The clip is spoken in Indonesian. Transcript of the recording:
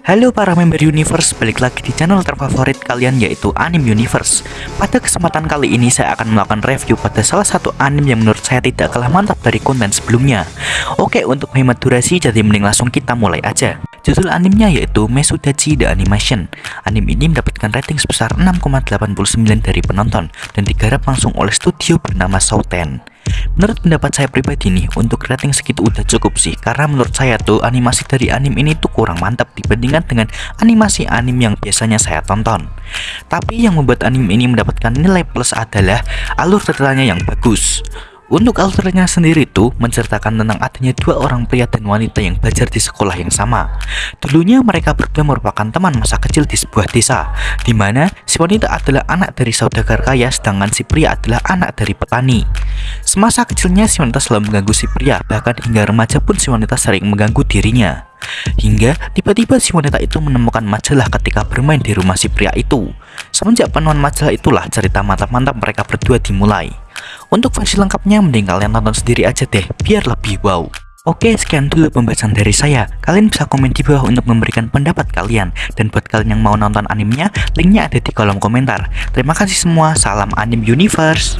Halo para member Universe, balik lagi di channel terfavorit kalian yaitu Anime Universe. Pada kesempatan kali ini saya akan melakukan review pada salah satu anime yang menurut saya tidak kalah mantap dari konten sebelumnya. Oke, untuk menghemat durasi jadi mending langsung kita mulai aja. Judul animenya yaitu Mesudachi The Animation. Anime ini mendapatkan rating sebesar 6,89 dari penonton Dan digarap langsung oleh studio bernama Souten Menurut pendapat saya pribadi nih, untuk rating segitu udah cukup sih. Karena menurut saya tuh animasi dari anime ini tuh kurang mantap dibandingkan dengan animasi anime yang biasanya saya tonton. Tapi yang membuat anime ini mendapatkan nilai plus adalah alur ceritanya yang bagus untuk alurnya sendiri tuh menceritakan tentang adanya dua orang pria dan wanita yang belajar di sekolah yang sama. Dulunya mereka berdua merupakan teman masa kecil di sebuah desa, di mana si wanita adalah anak dari saudagar kaya sedangkan si pria adalah anak dari petani. Semasa kecilnya si wanita selalu mengganggu si pria, bahkan hingga remaja pun si wanita sering mengganggu dirinya. Hingga tiba-tiba si wanita itu menemukan majalah ketika bermain di rumah si pria itu. Semenjak penuhan majalah itulah cerita mantap-mantap mereka berdua dimulai. Untuk versi lengkapnya mending kalian tonton sendiri aja deh, biar lebih wow. Oke, sekian dulu pembahasan dari saya. Kalian bisa komen di bawah untuk memberikan pendapat kalian. Dan buat kalian yang mau nonton animenya, linknya ada di kolom komentar. Terima kasih semua, salam Anime Universe.